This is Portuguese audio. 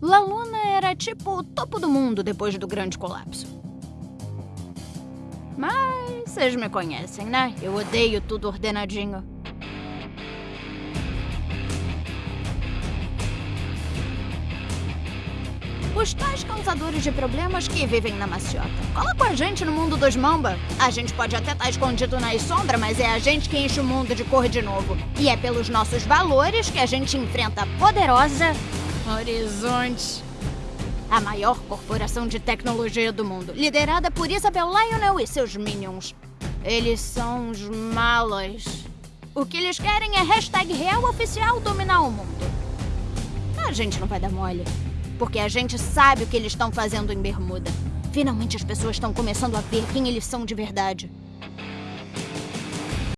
La Luna era tipo o topo do mundo depois do grande colapso. Mas vocês me conhecem, né? Eu odeio tudo ordenadinho. Os tais causadores de problemas que vivem na maciota. Cola com a gente no mundo dos mamba. A gente pode até estar escondido nas sombras, mas é a gente que enche o mundo de cor de novo. E é pelos nossos valores que a gente enfrenta a poderosa Horizonte. A maior corporação de tecnologia do mundo, liderada por Isabel Lionel e seus minions. Eles são os malas. O que eles querem é hashtag real oficial dominar o mundo. A gente não vai dar mole. Porque a gente sabe o que eles estão fazendo em Bermuda. Finalmente as pessoas estão começando a ver quem eles são de verdade.